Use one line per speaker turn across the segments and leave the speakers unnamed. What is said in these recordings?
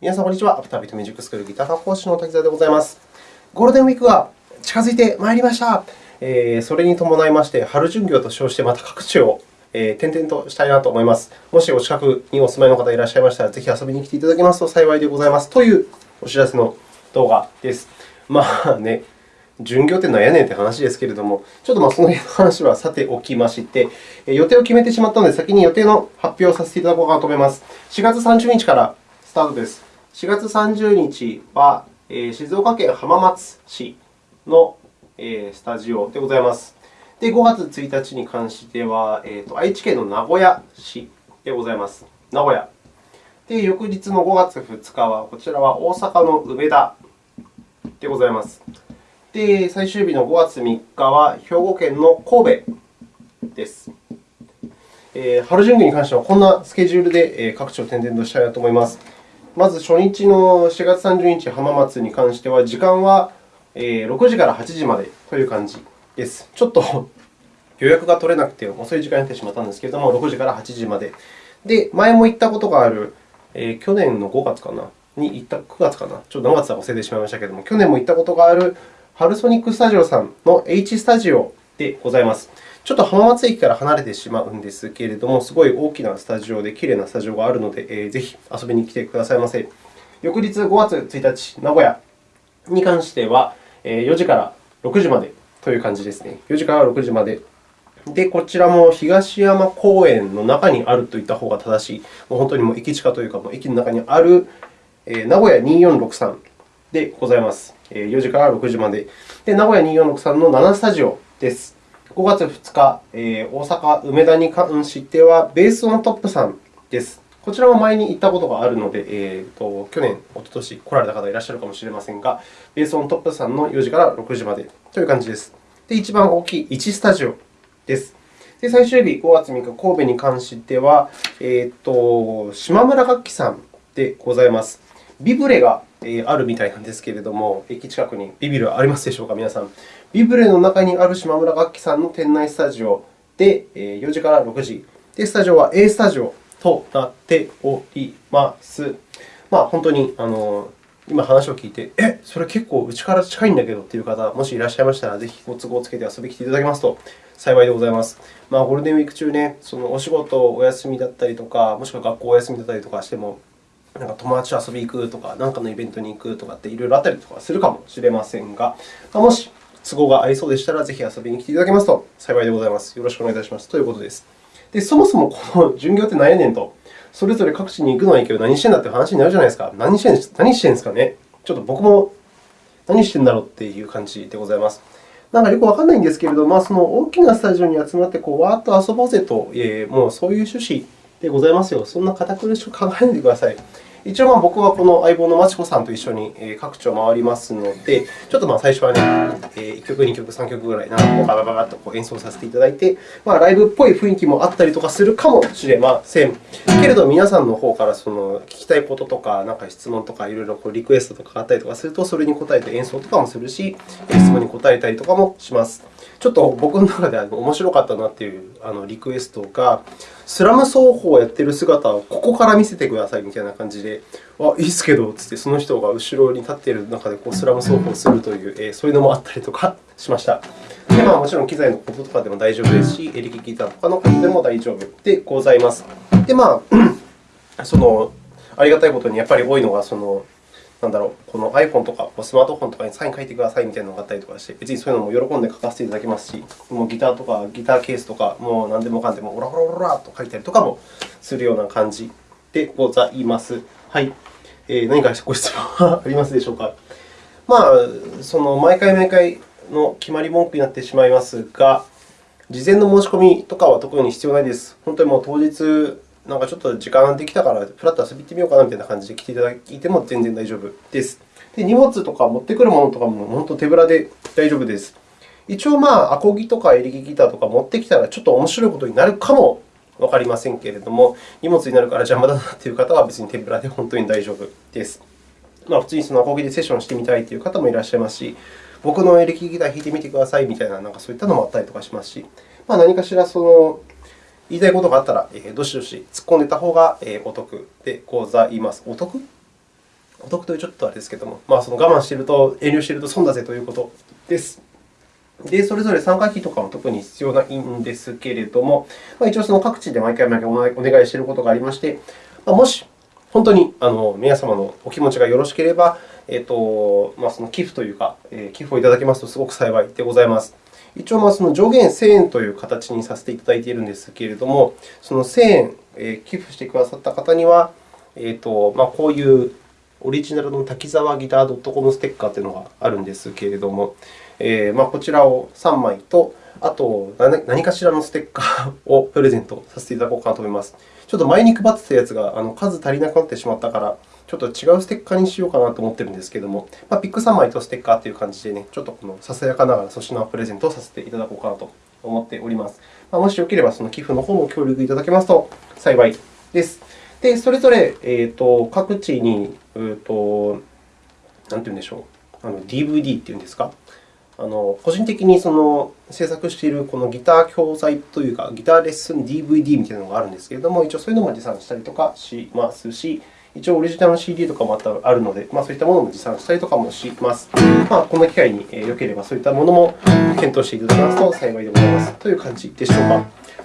皆さん、こんにちは。アフタービートミュージックスクールギター科講師の滝沢でございます。ゴールデンウィークが近づいてまいりました。えー、それに伴いまして、春巡業と称してまた各地を、えー、転々としたいなと思います。もしお近くにお住まいの方いらっしゃいましたら、ぜひ遊びに来ていただけますと幸いでございます。というお知らせの動画です。まあね、巡業って何やねんって話ですけれども、ちょっとまあその辺の話はさておきまして、予定を決めてしまったので、先に予定の発表をさせていただこうかなと思います。4月30日からスタートです。4月30日は、静岡県浜松市のスタジオでございます。で、5月1日に関しては、えーと、愛知県の名古屋市でございます。名古屋。で、翌日の5月2日は、こちらは大阪の梅田でございます。で、最終日の5月3日は兵庫県の神戸です。えー、春巡業に関してはこんなスケジュールで各地を転々としたいなと思います。まず初日の4月30日、浜松に関しては、時間は6時から8時までという感じです。ちょっと 予約が取れなくて遅い時間になってしまったんですけれども、6時から8時まで。で、前も行ったことがある、えー、去年の5月かな？に行った、9月かな、ちょっと何月か忘れてしまいましたけれども、去年も行ったことがあるハルソニックスタジオさんの H スタジオでございます。ちょっと浜松駅から離れてしまうんですけれども、すごい大きなスタジオで、きれいなスタジオがあるので、ぜひ遊びに来てくださいませ。翌日5月1日、名古屋に関しては、4時から6時までという感じですね。4時から6時まで。で、こちらも東山公園の中にあるといった方が正しい、もう本当にもう駅近というか、もう駅の中にある名古屋2463でございます。4時から6時まで。で、名古屋2463の7スタジオです。5月2日、えー、大阪梅田に関しては、ベースオントップさんです。こちらも前に行ったことがあるので、えーと、去年、おととし来られた方いらっしゃるかもしれませんが、ベースオントップさんの4時から6時までという感じです。で、一番大きい1スタジオです。で、最終日、5月3日、神戸に関しては、えーと、島村楽器さんでございます。ビブレがあるみたいなんですけれども、駅近くにビビルありますでしょうか、皆さん。ビブレの中にある島村楽器さんの店内スタジオで4時から6時。で、スタジオは A スタジオとなっております。まあ、本当にあの今話を聞いて、え、それ結構うちから近いんだけどという方、もしいらっしゃいましたら、ぜひご都合をつけて遊びに来ていただけますと幸いでございます。まあ、ゴールデンウィーク中ね、そのお仕事お休みだったりとか、もしくは学校お休みだったりとかしても、なんか友達と遊びに行くとか、何かのイベントに行くとかっていろいろあったりとかするかもしれませんが、もし都合が合いそうでしたら、ぜひ遊びに来ていただけますと幸いでございます。よろしくお願いいたしますということです。で、そもそもこの巡業って何やねんと、それぞれ各地に行くのはいいけど、何してんだって話になるじゃないですか。何してん何してんですかね。ちょっと僕も何してんだろうっていう感じでございます。なんかよくわからないんですけれど、まあ、その大きなスタジオに集まってこうわーっと遊ぼうぜと、えー、もうそういう趣旨でございますよ。そんな堅苦しく考えないでください。一応、僕はこの相棒のまちこさんと一緒に各地を回りますので、ちょっとまあ最初はね、1曲、2曲、3曲ぐらい、なんかババババッと演奏させていただいて、まあ、ライブっぽい雰囲気もあったりとかするかもしれません。けれど、皆さんの方からその聞きたいこととか、なんか質問とか、いろいろこうリクエストとかあったりとかすると、それに答えて演奏とかもするし、質問に答えたりとかもします。ちょっと僕の中で面白かったなというリクエストが、スラム奏法をやっている姿をここから見せてくださいみたいな感じで、あ、いいっすけど、つって、その人が後ろに立っている中でこうスラム奏法をするという、えそういうのもあったりとかしました。でまあ、もちろん機材のこととかでも大丈夫ですし、エレキギターとかのことでも大丈夫でございます。で、まあ、そのありがたいことにやっぱり多いのが、そのなんだろう、この iPhone とかスマートフォンとかにサイン書いてくださいみたいなのがあったりとかして、別にそういうのも喜んで書かせていただきますし、もうギターとかギターケースとか、もう何でもかんでもオラオラオラと書いたりとかもするような感じでございます。はい。えー、何かご質問はありますでしょうか？まあ、その毎回毎回の決まり文句になってしまいますが、事前の申し込みとかは特に必要ないです。本当にもう当日、なんかちょっと時間できたから、ふらっと遊び行ってみようかなみたいな感じで来ていただいても全然大丈夫です。で荷物とか持ってくるものとかも本当手ぶらで大丈夫です。一応、まあ、アコギとかエレキギターとか持ってきたらちょっと面白いことになるかもわかりませんけれども、荷物になるから邪魔だなという方は別に手ぶらで本当に大丈夫です。まあ、普通にそのアコギでセッションしてみたいという方もいらっしゃいますし、僕のエレキギター弾いてみてくださいみたいな、なんかそういったのもあったりとかしますし、まあ、何かしらその言いたいことがあったら、えどしどし突っ込んでいた方がお得でございます。お得？お得というちょっとあれですけれども、まあ、その我慢していると、遠慮していると損だぜということです。で、それぞれ参加費とかも特に必要ないんですけれども、まあ、一応その各地で毎回毎回お願いしていることがありまして、まあ、もし本当にあの皆様のお気持ちがよろしければ、えーとまあ、その寄付というか、寄付をいただけますとすごく幸いでございます。一応、その上限1000円という形にさせていただいているんですけれども、その1000円、え、寄付してくださった方には、えーとまあ、こういうオリジナルの滝沢ギター .com ステッカーというのがあるんですけれども、えー、まあ、こちらを3枚と、あと何かしらのステッカーをプレゼントさせていただこうかなと思います。ちょっと前に配ってたやつが数足りなくなってしまったから、ちょっと違うステッカーにしようかなと思っているんですけれども、まあ、ピック3枚とステッカーという感じで、ね、ちょっとこのささやかながら粗品プレゼントをさせていただこうかなと思っております。まあ、もしよければ、その寄付の方も協力いただけますと幸いです。で、それぞれ、えーと、各地に、えーと、なんていうんでしょう、あの DVD っていうんですか、あの個人的にその制作しているこのギター教材というか、ギターレッスン DVD みたいなのがあるんですけれども、一応そういうのも持参したりとかしますし、一応オリジナルの CD とかもあるので、まあ、そういったものも持参したりとかもします。まあ、この機会によければそういったものも検討していただけますと幸いでございますという感じでしょうか。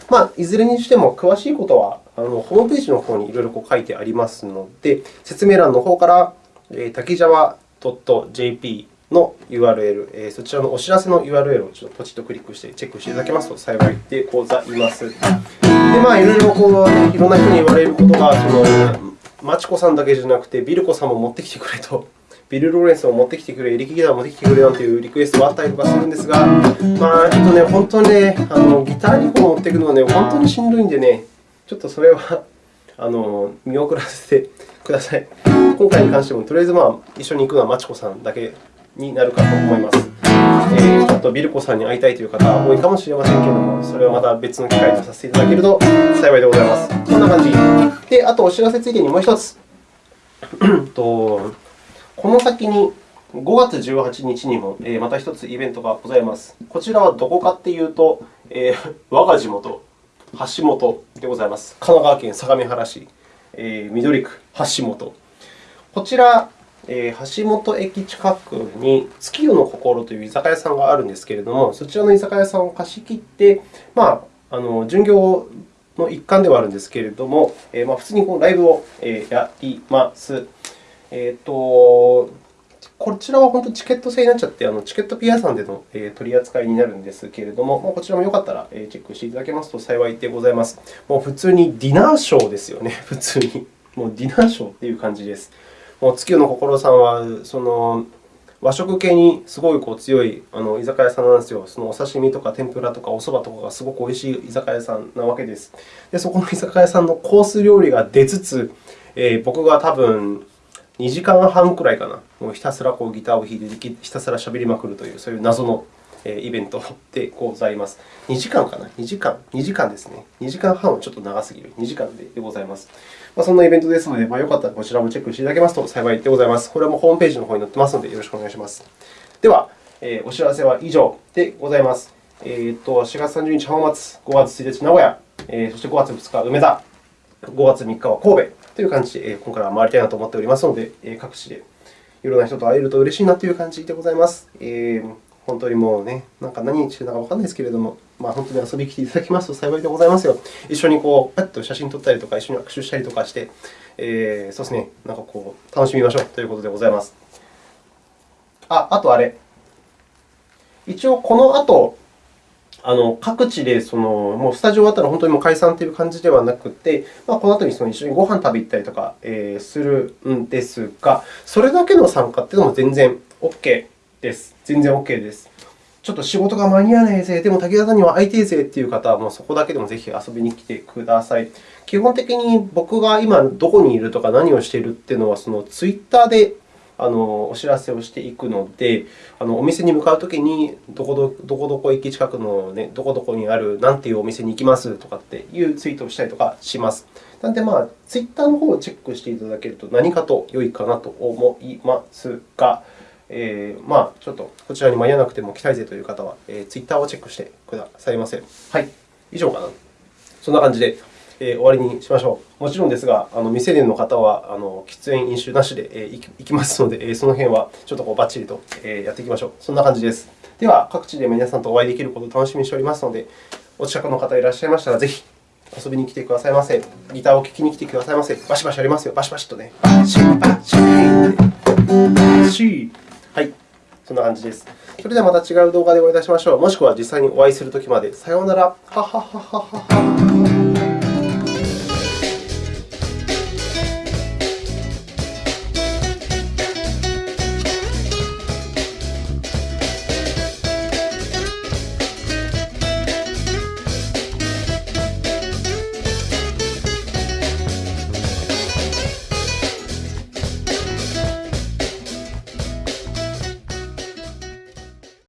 まあ、いずれにしても詳しいことはあのホームページの方にいろいろ書いてありますので、説明欄の方から滝沢 .jp の URL、そちらのお知らせの URL をちょっとポチッとクリックしてチェックしていただけますと幸いでございます。で、まあ、いろいろこう、いろんな人に言われることが、そのマチコさんだけじゃなくて、ビルコさんも持ってきてくれと、ビル・ローレンスを持ってきてくれ、エリキギターを持ってきてくれなんていうリクエストがあったりとかするんですが、まあ、ちょっとね、本当にね、あのギター2本持っていくのはね、本当にしんどいんでね、ちょっとそれは あの見送らせてください。今回に関しても、とりあえず、まあ、一緒に行くのはマチコさんだけになるかと思います。えー、ちょっとビルコさんに会いたいという方は多いかもしれませんけれども、それはまた別の機会とさせていただけると幸いでございます。こんな感じ。で、あとお知らせついでにもう一つ。とこの先に5月18日にもまた一つイベントがございます。こちらはどこかというと、えー、我が地元、橋本でございます。神奈川県相模原市、えー、緑区橋本。こちら、えー、橋本駅近くに月夜の心という居酒屋さんがあるんですけれども、そちらの居酒屋さんを貸し切って、まあ、あの巡業の一環ではあるんですけれども、えー、まあ、普通にこのライブをやります。えーと、こちらは本当にチケット制になっちゃって、あのチケットピアさんでの取り扱いになるんですけれども、こちらもよかったらチェックしていただけますと幸いでございます。もう普通にディナーショーですよね、普通に。もうディナーショーという感じです。もう月夜の心さんは、その和食系にすごいこう強いあの居酒屋さんなんですよ。そのお刺身とか天ぷらとかお蕎麦とかがすごくおいしい居酒屋さんなわけです。で、そこの居酒屋さんのコース料理が出つつ、えー、僕が多分2時間半くらいかな、もうひたすらこうギターを弾いて、ひたすらしゃべりまくるという、そういう謎のイベントでございます。2時間かな ?2 時間 ?2 時間ですね。2時間半はちょっと長すぎる。2時間でございます。まあ、そんなイベントですので、まあ、よかったらこちらもチェックしていただけますと幸いでございます。これもホームページの方に載ってますので、よろしくお願いします。では、えー、お知らせは以上でございます。えー、と4月30日浜松、5月1日名古屋、えー、そして5月2日梅田、5月3日は神戸、という感じで、今回は回りたいなと思っておりますので、各地でいろんな人と会えると嬉しいなという感じでございます。えー、本当にもうね、なんか何してるのかわからないですけれども、まあ、本当に遊びに来ていただきますと 幸いでございますよ。一緒にこうパッと写真撮ったりとか、一緒に握手したりとかして、えー、そうですね、なんかこう楽しみましょうということでございます。あ、あとあれ。一応、この後、あの各地でそのもうスタジオ終わったら本当にもう解散という感じではなくて、まあ、この後にその一緒にご飯食べ行ったりとか、えー、するんですが、それだけの参加というのも全然 OK です。全然 OK です。ちょっと仕事が間に合わないぜ、でも滝沢さんには会いていぜという方は、もうそこだけでもぜひ遊びに来てください。基本的に僕が今どこにいるとか何をしているというのは、そのツイッターであのお知らせをしていくので、あのお店に向かうときに、どこどどこどこ駅近くの、ね、どこどこにあるなんていうお店に行きますとかっていうツイートをしたりとかします。なので、まあ、ツイッターの方をチェックしていただけると何かと良いかなと思いますが、えー、まあ、ちょっとこちらに間に合わなくても来たいぜという方は、えー、ツイッターをチェックしてくださいませ。はい、以上かな。そんな感じで、えー、終わりにしましょう。もちろんですが、あの未成年の方はあの喫煙、飲酒なしで、えー、行きますので、えー、その辺はちょっとこうバッチリと、えー、やっていきましょう。そんな感じです。では、各地で皆さんとお会いできることを楽しみにしておりますので、お近くの方いらっしゃいましたら、ぜひ遊びに来てくださいませ。ギターを聴きに来てくださいませ。バシバシやりますよ。バシバシとね。バシバシバシはい。そんな感じです。それではまた違う動画でお会いいたしましょう。もしくは実際にお会いするときまで。さようなら。ははははは。